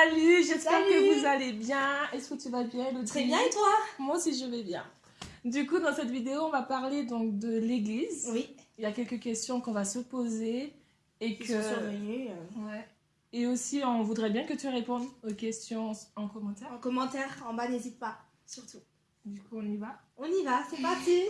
Salut, j'espère que vous allez bien. Est-ce que tu vas bien, Elodie Très bien, et toi? Moi aussi, je vais bien. Du coup, dans cette vidéo, on va parler donc de l'église. Oui. Il y a quelques questions qu'on va se poser et Qui que... sont survenus. euh, Ouais. Et aussi, on voudrait bien que tu répondes aux questions en commentaire. En commentaire, en bas, n'hésite pas, surtout. Du coup, on y va? On y va, c'est parti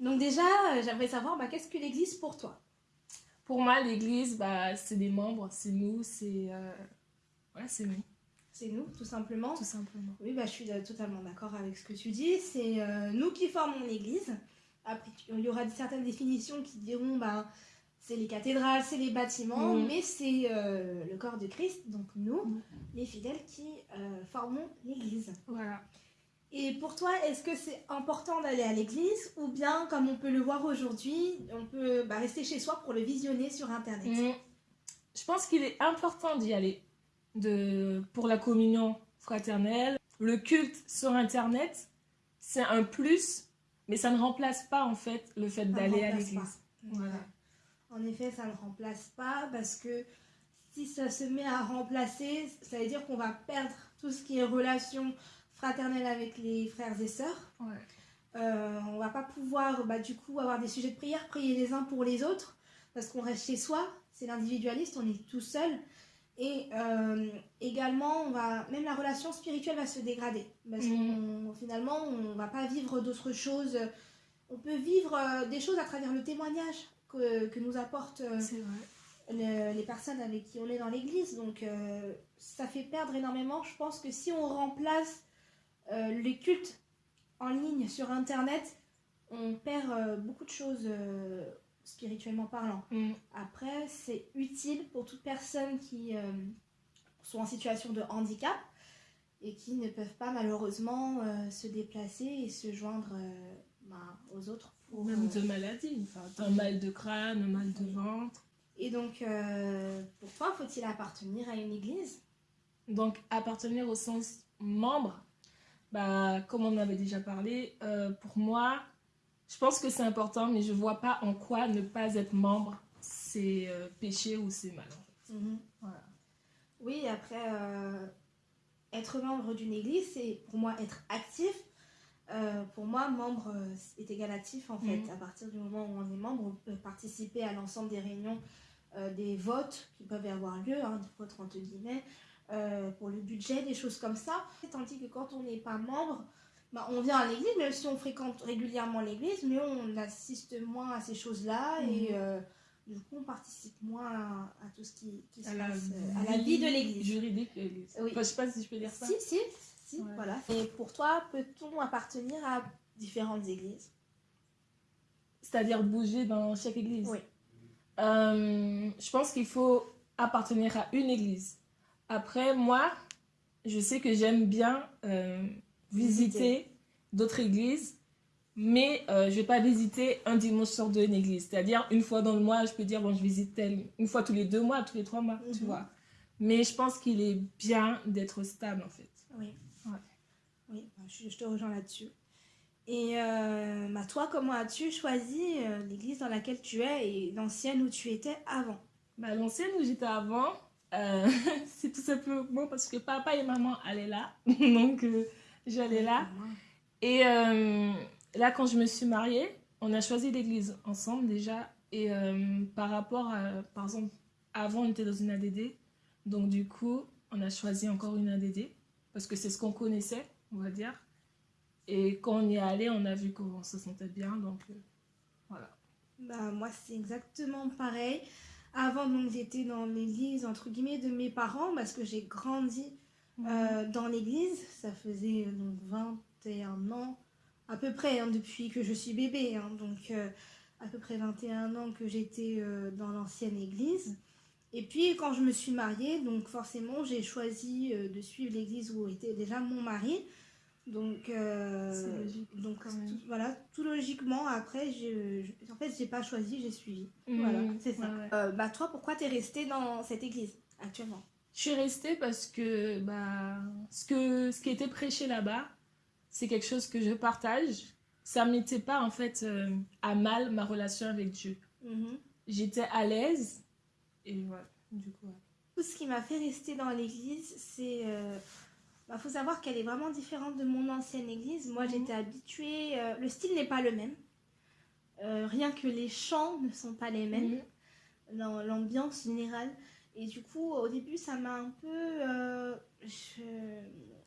Donc déjà, euh, j'aimerais savoir, bah, qu'est-ce que l'Église pour toi? Pour moi, l'église, bah, c'est des membres, c'est nous, c'est... euh, Ouais, c'est nous, C'est nous, tout simplement. tout simplement. Oui, bah, je suis euh, totalement d'accord avec ce que tu dis. C'est euh, nous qui formons l'Église. Après, il y aura certaines définitions qui diront, bah, c'est les cathédrales, c'est les bâtiments, Mhm. mais c'est euh, le corps de Christ, donc nous, Mhm. les fidèles, qui formons l'Église. Voilà. Et pour toi, est-ce que c'est important d'aller à l'église ou bien, comme on peut le voir aujourd'hui, on peut bah, rester chez soi pour le visionner sur Internet? Mm. Je pense qu'il est important d'y aller de, pour la communion fraternelle. Le culte sur Internet, c'est un plus, mais ça ne remplace pas en fait le fait d'aller à l'église. Voilà. En effet, ça ne remplace pas parce que si ça se met à remplacer, ça veut dire qu'on va perdre tout ce qui est relation fraternelle avec les frères et sœurs. Ouais. Euh, on va pas pouvoir bah, du coup avoir des sujets de prière, prier les uns pour les autres, parce qu'on reste chez soi, c'est l'individualiste, on est tout seul. Et euh, également, on va, même la relation spirituelle va se dégrader, parce Mhm. qu'on finalement, on va pas vivre d'autres choses. On peut vivre euh, des choses à travers le témoignage que, que nous apportent euh, le- les personnes avec qui on est dans l'église. Donc ça fait perdre énormément. Je pense que si on remplace les cultes en ligne sur Internet, on perd euh, beaucoup de choses euh, spirituellement parlant. Mm. Après, c'est utile pour toute personne qui euh, sont en situation de handicap et qui ne peuvent pas malheureusement euh, se déplacer et se joindre euh, bah, aux autres. Pour, Même euh, de maladies. Enfin, un mal de crâne, un mal de ventre. Et donc, euh, pour toi, faut-il appartenir à une église? Donc, appartenir au sens membre, bah, comme on en avait déjà parlé, euh, pour moi, je pense que c'est important, mais je vois pas en quoi ne pas être membre, c'est euh, péché ou c'est mal. en fait. Voilà. Oui, après, euh, être membre d'une église, c'est pour moi être actif. Pour moi, membre est égal actif en fait. Mhm. À partir du moment où on est membre, on peut participer à l'ensemble des réunions, des votes qui peuvent avoir lieu, hein, des votes entre guillemets, euh, pour le budget, des choses comme ça. Tandis que quand on n'est pas membre, bah, on vient à l'église, même si on fréquente régulièrement l'église, mais on assiste moins à ces choses-là et Mhm. euh, du coup on participe moins à, à tout ce qui, qui se passe euh, à la vie de l'église. Juridique de l'église. Oui. Enfin, je sais pas si je peux dire ça. Si, si, si, Ouais. voilà. Et pour toi, peut-on appartenir à différentes églises? C'est-à-dire bouger dans chaque église? Oui. Euh, je pense qu'il faut appartenir à une église. Après, moi, je sais que j'aime bien euh, visiter d'autres églises, mais euh, je vais pas visiter un dimanche sur deux une église. C'est-à-dire, une fois dans le mois, je peux dire, bon, je visite telle, une fois tous les deux mois, tous les trois mois, tu Mhm. vois. Mais je pense qu'il est bien d'être stable, en fait. Oui. Ouais. Oui, bah, je, je te rejoins là-dessus. Et euh, bah, toi, comment as-tu choisi l'église dans laquelle tu es et l'ancienne où tu étais avant? Bah, L'ancienne où j'étais avant, euh, c'est tout simplement parce que papa et maman allaient là. Donc, euh, j'allais là. Et euh, là, quand je me suis mariée, on a choisi l'église ensemble déjà. Et euh, par rapport à, par exemple, avant, on était dans une ADD. Donc, du coup, on a choisi encore une ADD parce que c'est ce qu'on connaissait, on va dire. Et quand on y est allé, on a vu qu'on se sentait bien. Donc, euh, voilà. Bah, moi, c'est exactement pareil. Avant, donc, j'étais dans l'église, entre guillemets, de mes parents, parce que j'ai grandi euh, dans l'église. Ça faisait donc 21 ans, à peu près, hein, depuis que je suis bébé. hein. donc, euh, à peu près 21 ans que j'étais euh, dans l'ancienne église. Et puis, quand je me suis mariée, donc forcément, j'ai choisi de suivre l'église où était déjà mon mari. Donc, euh, logique, donc quand même. tout, voilà, tout logiquement, après, je, je- en fait, j'ai pas choisi, j'ai suivi. Mhm. Voilà, c'est ça. Ouais, ouais. Euh, bah, toi, pourquoi t'es restée dans cette église actuellement? Je suis restée parce que, bah, ce, que ce qui était prêché là-bas, c'est quelque chose que je partage. ça ne mettait pas en fait euh, à mal ma relation avec Dieu. Mhm. J'étais à l'aise et voilà, du coup. ouais. Tout ce qui m'a fait rester dans l'église, c'est. Il faut savoir qu'elle est vraiment différente de mon ancienne église. Moi, Mhm. j'étais habituée. euh, le style n'est pas le même. Euh, rien que les chants ne sont pas les mêmes. Mhm. l'am- l'ambiance générale. Et du coup, au début, ça m'a un peu. euh, je-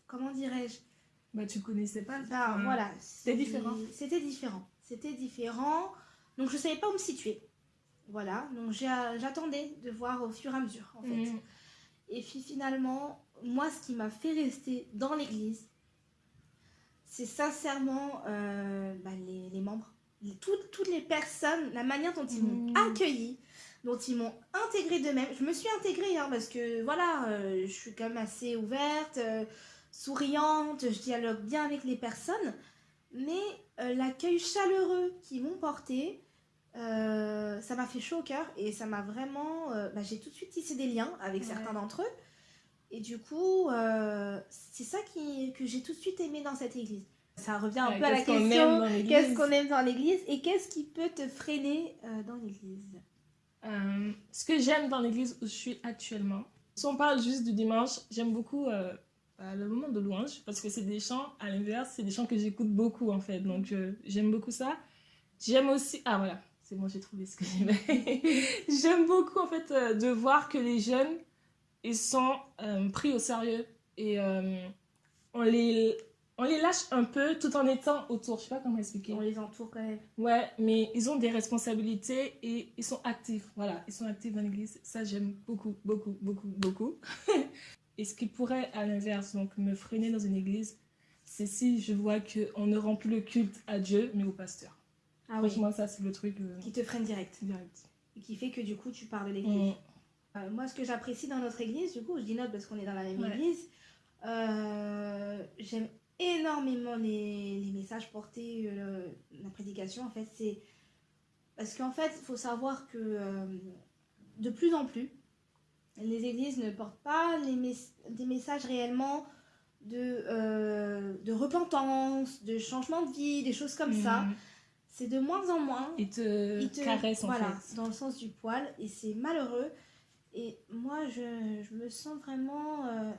comment dirais-je? Bah, tu connaissais pas. Enfin, voilà. c'était différent. C'était différent. C'était différent. Donc, je savais pas où me situer. Voilà. Donc, j'attendais de voir au fur et à mesure, en fait. Mhm. Et puis finalement, moi, ce qui m'a fait rester dans l'église, c'est sincèrement euh, bah, les, les membres. Les- toutes, toutes les personnes, la manière dont ils m'ont Mhm. accueilli, dont ils m'ont intégré d'eux-mêmes. Je me suis intégrée hein, parce que voilà, euh, je suis quand même assez ouverte, euh, souriante, je dialogue bien avec les personnes. Mais l'accueil chaleureux qu'ils m'ont porté, euh, ça m'a fait chaud au cœur et ça m'a vraiment. euh, bah, j'ai tout de suite tissé des liens avec Ouais. certains d'entre eux. Et du coup, euh, c'est ça qui, que j'ai tout de suite aimé dans cette église. Ça revient un Ouais, peu à la question qu'est-ce qu'on aime dans l'église et qu'est-ce qui peut te freiner dans l'église? Ce que j'aime dans l'église où je suis actuellement, si on parle juste du dimanche, j'aime beaucoup bah, le moment de louange parce que c'est des chants, à l'inverse, c'est des chants que j'écoute beaucoup en fait. Donc j'aime beaucoup ça. J'aime aussi. Ah voilà, c'est bon, j'ai trouvé ce que j'aimais. j'aime beaucoup en fait euh, de voir que les jeunes, ils sont euh, pris au sérieux et euh, on, les, on les lâche un peu tout en étant autour. Je sais pas comment expliquer. On les entoure quand même. Ouais, mais ils ont des responsabilités et ils sont actifs. Voilà, ils sont actifs dans l'église. Ça, j'aime beaucoup, beaucoup, beaucoup, beaucoup. et ce qui pourrait, à l'inverse, donc me freiner dans une église, c'est si je vois qu'on ne rend plus le culte à Dieu, mais au pasteur. Ah oui. Franchement, ça, c'est le truc euh, Qui te freine direct. direct. Et qui fait que du coup, tu pars de l'église. Mm. Euh, moi, ce que j'apprécie dans notre église, du coup, je dis notre parce qu'on est dans la même Ouais. église, euh, j'aime énormément les, les messages portés, la prédication, en fait, c'est... Parce qu'en fait, il faut savoir que de plus en plus, les églises ne portent pas les mes- des messages réellement de, de repentance, de changement de vie, des choses comme ça. C'est de moins en moins Ils te, il te- caressent en voilà, fait. dans le sens du poil et c'est malheureux et moi je, je me sens vraiment euh,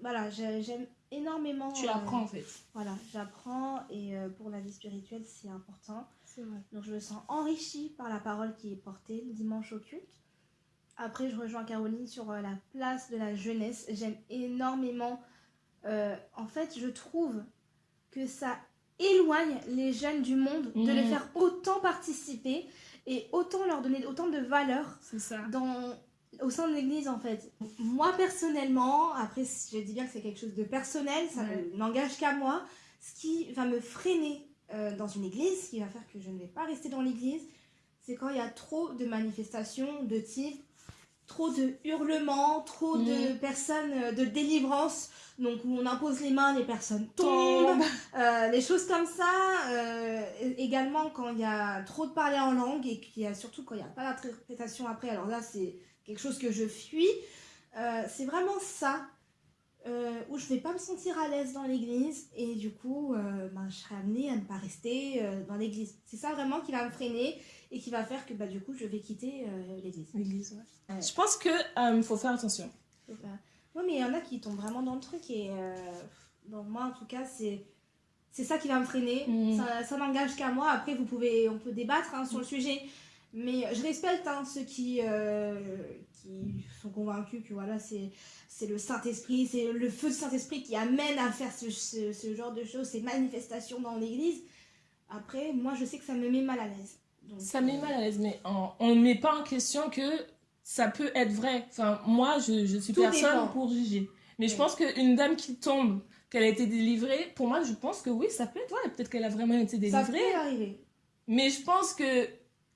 voilà j'ai- j'aime énormément Tu euh, apprends en fait. voilà j'apprends et euh, pour la vie spirituelle c'est important C'est vrai. donc je me sens enrichie par la parole qui est portée le dimanche au culte après je rejoins Caroline sur euh, la place de la jeunesse j'aime énormément euh, en fait je trouve que ça éloigne les jeunes du monde de les Mhm. faire autant participer et autant leur donner autant de valeur ça. dans, au sein de l'église en fait. Moi personnellement, après je dis bien que c'est quelque chose de personnel, ça n'engage qu'à moi, ce qui va me freiner euh, dans une église, ce qui va faire que je ne vais pas rester dans l'église, c'est quand il y a trop de manifestations de type trop de hurlements, trop de Mhm. personnes euh, de délivrance, donc où on impose les mains, les personnes tombent, Tombe. euh, les choses comme ça. euh, également quand il y a trop de parler en langue et qu'il y a surtout quand il n'y a pas d'interprétation après, alors là c'est quelque chose que je fuis. Euh, c'est vraiment ça où je vais pas me sentir à l'aise dans l'église et du coup ben, je serai amenée à ne pas rester dans l'église. C'est ça vraiment qui va me freiner et qui va faire que bah, du coup je vais quitter euh, l'église. L'église, ouais. Ouais. Je pense que euh, faut faire attention. Ouais, mais il y en a qui tombent vraiment dans le truc et euh, bon, moi en tout cas c'est c'est ça qui va me freiner. Mhm. Ça, ça n'engage qu'à moi. Après vous pouvez on peut débattre hein, sur le sujet, mais je respecte hein, ceux qui euh, qui sont convaincus que voilà c'est c'est le Saint Esprit, c'est le feu du Saint Esprit qui amène à faire ce, ce, ce genre de choses, ces manifestations dans l'Église. Après moi je sais que ça me met mal à l'aise. Donc, Ça met euh, mal à l'aise, mais on ne met pas en question que ça peut être vrai. Enfin, moi, je, je suis Tout personne dépend. pour juger. Mais je pense qu'une dame qui tombe, qu'elle a été délivrée, pour moi, je pense que oui, ça peut être vrai. Peut-être qu'elle a vraiment été Ça délivrée. peut arriver. Mais je pense que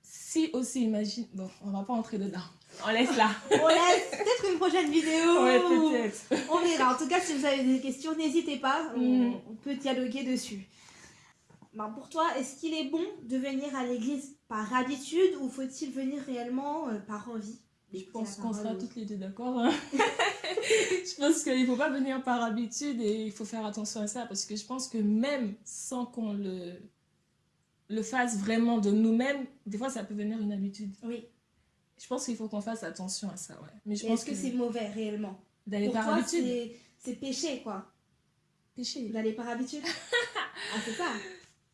si aussi, imagine. Bon, on va pas entrer dedans. On laisse là. On laisse peut-être une prochaine vidéo. ouais, peut-être. On verra. En tout cas, si vous avez des questions, n'hésitez pas. On, Mm. on peut dialoguer dessus. Ben, pour toi, est-ce qu'il est bon de venir à l'église par habitude ou faut-il venir réellement euh, par envie? Je pense qu'on sera parole. toutes les deux d'accord. hein. je pense qu'il ne faut pas venir par habitude et il faut faire attention à ça parce que je pense que même sans qu'on le le fasse vraiment de nous-mêmes, des fois, ça peut devenir une habitude. Oui. Je pense qu'il faut qu'on fasse attention à ça, ouais. Mais je Et pense que, c'est mauvais réellement? D'aller par toi, habitude. c'est- c'est péché, quoi. Péché. D'aller par habitude. ah, c'est ça.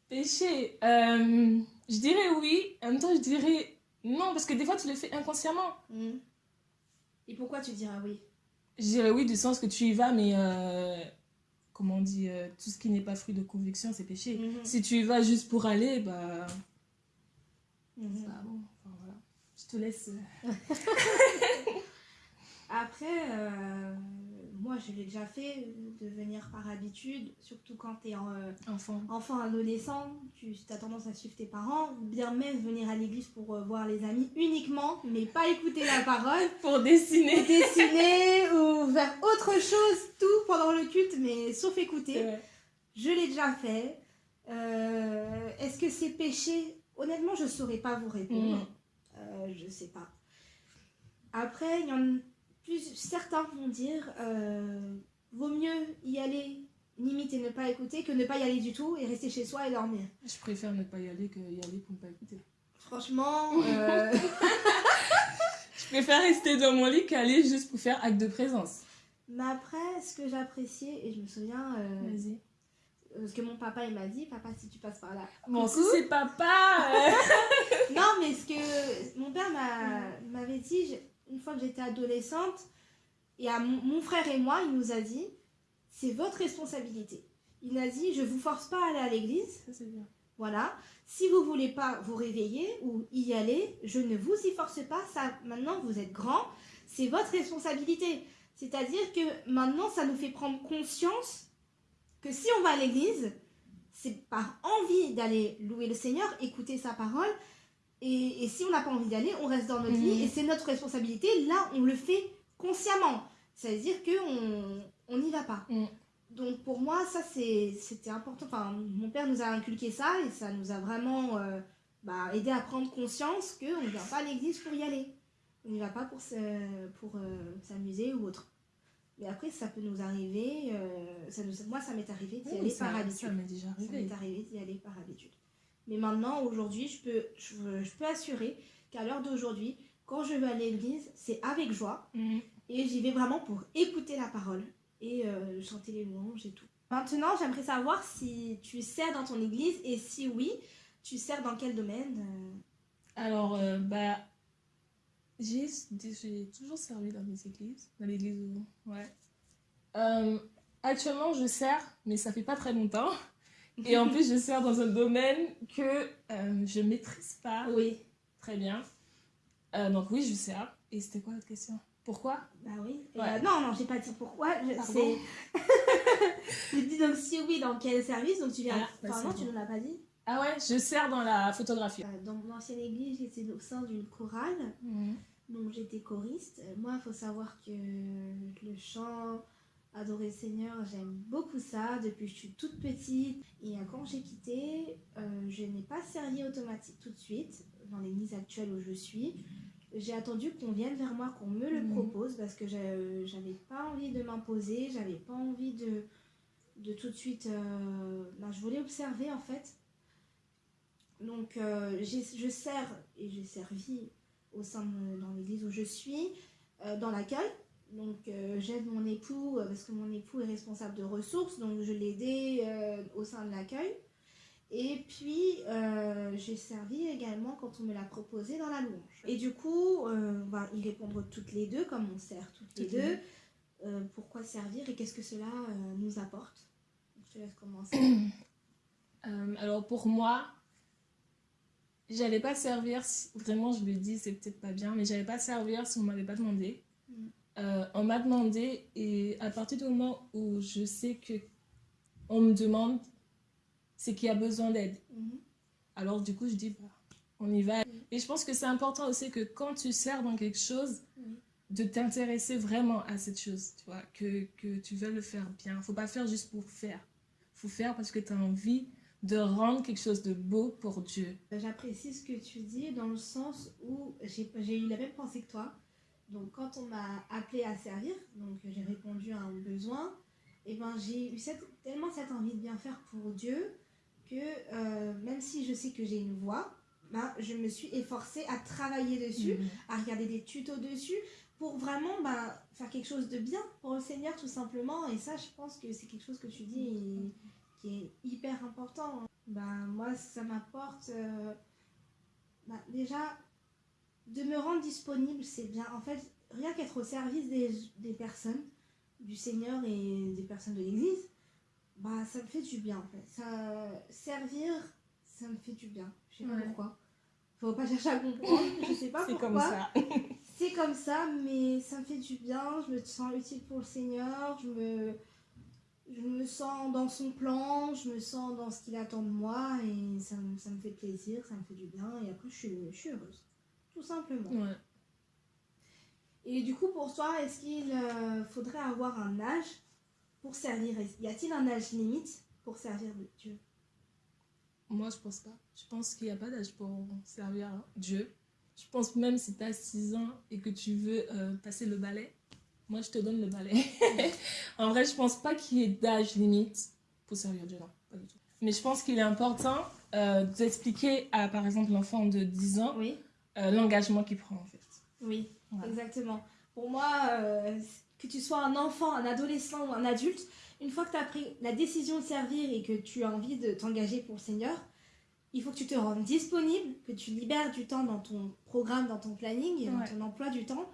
Péché. euh, je dirais oui. En même temps, je dirais non, parce que des fois, tu le fais inconsciemment. Mhm. Et pourquoi tu diras oui? Je dirais oui, du sens que tu y vas, mais euh, comment on dit, euh, tout ce qui n'est pas fruit de conviction, c'est péché. Mhm. Si tu y vas juste pour aller, bah. Mhm. bah bon, enfin, voilà. Je te laisse. Après, euh, moi, je l'ai déjà fait de venir par habitude, surtout quand tu es enfant. enfant, adolescent, tu as tendance à suivre tes parents, ou bien même venir à l'église pour euh, voir les amis uniquement, mais pas écouter la parole, Pour dessiner. dessiner ou faire autre chose, tout pendant le culte, mais sauf écouter. Ouais. Je l'ai déjà fait. Euh, Est-ce que c'est péché? Honnêtement, je ne saurais pas vous répondre. Mm. Euh, je sais pas. Après, il y en a plus, certains vont dire euh, vaut mieux y aller limite et ne pas écouter que ne pas y aller du tout et rester chez soi et dormir. Je préfère ne pas y aller que y aller pour ne pas écouter. Franchement, euh, Je préfère rester dans mon lit qu'aller juste pour faire acte de présence. mais après, ce que j'appréciais, et je me souviens, euh, Vas-y. ce que mon papa il m'a dit, papa si tu passes par là. Bon, si c'est papa. euh, Non, mais ce que mon père m'a- m'avait dit, une fois que j'étais adolescente, et à mon, mon frère et moi, il nous a dit, c'est votre responsabilité. Il a dit, je vous force pas à aller à l'église, voilà. Si vous voulez pas vous réveiller ou y aller, je ne vous y force pas. Ça, maintenant, vous êtes grand, c'est votre responsabilité. C'est-à-dire que maintenant, ça nous fait prendre conscience que si on va à l'église, c'est par envie d'aller louer le Seigneur, écouter sa parole. Et, et si on n'a pas envie d'aller, on reste dans notre Mhm. lit et c'est notre responsabilité. Là, on le fait consciemment. C'est-à-dire qu'on on n'y va pas. Mhm. Donc pour moi, ça c'était important. Enfin, mon père nous a inculqué ça et ça nous a vraiment euh, bah, aidé à prendre conscience qu'on ne vient pas à l'église pour y aller. On n'y va pas pour euh, s'amuser ou autre. Mais après, ça peut nous arriver. euh, ça nous, moi, ça m'est arrivé d'y Oui, aller ça, par ça habitude. m'est déjà Ça arrivé. m'est arrivé d'y aller par habitude. Mais maintenant, aujourd'hui, je peux, je, je peux assurer qu'à l'heure d'aujourd'hui, quand je vais à l'église, c'est avec joie. Mhm. Et j'y vais vraiment pour écouter la parole et euh, chanter les louanges et tout. Maintenant, j'aimerais savoir si tu sers dans ton église et si oui, tu sers dans quel domaine euh, Alors, euh, bah, j'ai toujours servi dans les églises, dans l'église où, ouais. Euh, actuellement, je sers, mais ça fait pas très longtemps. Et en plus, je sers dans un domaine que euh, je maîtrise pas Oui. très bien. Euh, donc oui, je sers. Et c'était quoi votre question? Pourquoi? Bah oui. Ouais. euh, non, non, j'ai pas dit pourquoi. je- dit donc si oui, dans quel service? Donc tu viens. Ah, bah, enfin, non, bon. tu ne l'as pas dit. Ah ouais, je sers dans la photographie. Euh, Dans mon ancienne église, j'étais au sein d'une chorale. Mhm. Donc j'étais choriste. Moi, il faut savoir que le chant, adorer le Seigneur, j'aime beaucoup ça depuis que je suis toute petite. Et euh, quand j'ai quitté, euh, je n'ai pas servi automatique tout de suite dans l'église actuelle où je suis. J'ai attendu qu'on vienne vers moi, qu'on me le Mhm. propose parce que j'avais pas envie de m'imposer, j'avais pas envie de, de tout de suite. euh, ben, je voulais observer en fait. Donc euh, je sers et j'ai servi au sein de dans l'église où je suis, dans l'accueil. Donc euh, j'aide mon époux euh, parce que mon époux est responsable de ressources, donc je l'ai aidé euh, au sein de l'accueil. Et puis euh, j'ai servi également quand on me l'a proposé dans la louange. Et du coup, on va y répondre toutes les deux, comme on sert toutes les Toutes les deux. Euh, pourquoi servir et qu'est-ce que cela nous apporte? Je te laisse commencer. Alors pour moi, j'allais pas servir, si- vraiment je le dis, c'est peut-être pas bien, mais j'allais pas servir si on m'avait pas demandé. Mm. Euh, on m'a demandé et à partir du moment où je sais que on me demande, c'est qu'il y a besoin d'aide. Mhm. Alors du coup je dis, bah, on y va. Mm. Et je pense que c'est important aussi que quand tu sers dans quelque chose, Oui. de t'intéresser vraiment à cette chose, tu vois, que, que tu veux le faire bien. Faut pas faire juste pour faire. Faut faire parce que tu as envie de rendre quelque chose de beau pour Dieu. J'apprécie ce que tu dis dans le sens où j'ai j'ai eu la même pensée que toi. Donc quand on m'a appelé à servir, donc j'ai répondu à un besoin, et ben j'ai eu cette, tellement cette envie de bien faire pour Dieu que euh, même si je sais que j'ai une voix, ben, je me suis efforcée à travailler dessus, Mhm. à regarder des tutos dessus pour vraiment ben, faire quelque chose de bien pour le Seigneur tout simplement. Et ça, je pense que c'est quelque chose que tu dis et qui est hyper important. Ben, moi, ça m'apporte euh, ben, déjà de me rendre disponible, c'est bien. En fait, rien qu'être au service des, des personnes, du Seigneur et des personnes de l'Église, bah, ça me fait du bien en fait. Ça, servir, ça me fait du bien. Je sais pas pourquoi. Faut pas chercher à comprendre, je sais pas C'est pourquoi. comme ça. C'est comme ça, mais ça me fait du bien. Je me sens utile pour le Seigneur. Je me, je me sens dans son plan. Je me sens dans ce qu'il attend de moi. Et ça, me- ça me fait plaisir, ça me fait du bien. Et après, je suis, je suis heureuse. Tout simplement. Ouais. Et du coup, pour toi, est-ce qu'il euh, faudrait avoir un âge pour servir? Y a-t-il un âge limite pour servir Dieu? Moi, je pense pas. Je pense qu'il n'y a pas d'âge pour servir Dieu. Je pense même si tu as 6 ans et que tu veux euh, passer le balai, moi, je te donne le balai. en vrai, je pense pas qu'il y ait d'âge limite pour servir Dieu, non, pas du tout. Mais je pense qu'il est important euh, d'expliquer à, par exemple, l'enfant de 10 ans Oui. Euh, l'engagement qu'il prend, en fait. Oui, Voilà. exactement. Pour moi, euh, que tu sois un enfant, un adolescent ou un adulte, une fois que tu as pris la décision de servir et que tu as envie de t'engager pour le Seigneur, il faut que tu te rendes disponible, que tu libères du temps dans ton programme, dans ton planning, et dans ton emploi du temps,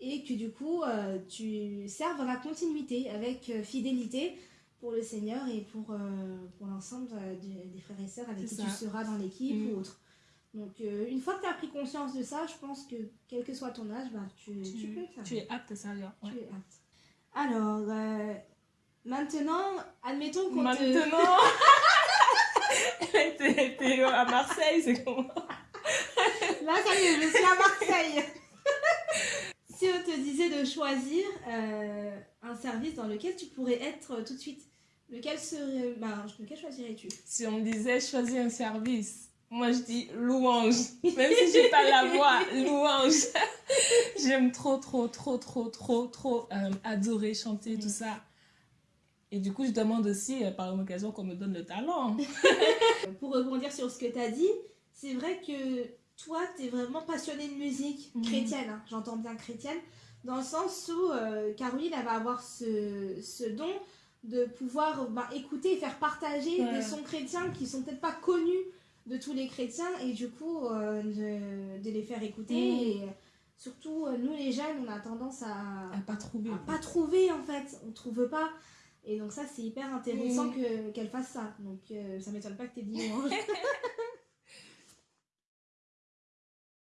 et que du coup, euh, tu serves dans la continuité, avec fidélité pour le Seigneur et pour, pour l'ensemble des, frères et sœurs avec qui ça. tu seras dans l'équipe Mm. ou autre. Donc, euh, une fois que tu as pris conscience de ça, je pense que quel que soit ton âge, bah, tu, tu, Tu, peux le faire. tu es apte à servir. ouais. Tu es apte. Alors, euh, maintenant, admettons qu'on te... Maintenant, t'es à Marseille, c'est comment Là, ça y est, je suis à Marseille. si on te disait de choisir euh, un service dans lequel tu pourrais être tout de suite, lequel serait... Bah, lequel choisirais-tu? Si on me disait choisis un service, moi je dis louange. Même si j'ai pas la voix, louange. J'aime trop, trop, trop, trop, trop, trop euh, adorer, chanter, tout ça. Et du coup, je demande aussi, euh, par occasion, qu'on me donne le talent. Pour rebondir sur ce que tu as dit, c'est vrai que toi, tu es vraiment passionnée de musique Mhm. chrétienne, hein, j'entends bien chrétienne, dans le sens où euh, Caroline, elle va avoir ce, ce don de pouvoir bah, écouter et faire partager Ouais. des sons chrétiens qui sont peut-être pas connus de tous les chrétiens et du coup euh, de, de les faire écouter. Mhm. Et surtout, euh, nous les jeunes, on a tendance à, À pas trouver. à pas trouver en fait, on trouve pas. Et donc ça c'est hyper intéressant Mhm. que qu'elle fasse ça. Donc euh, ça m'étonne pas que t'aies dit louange.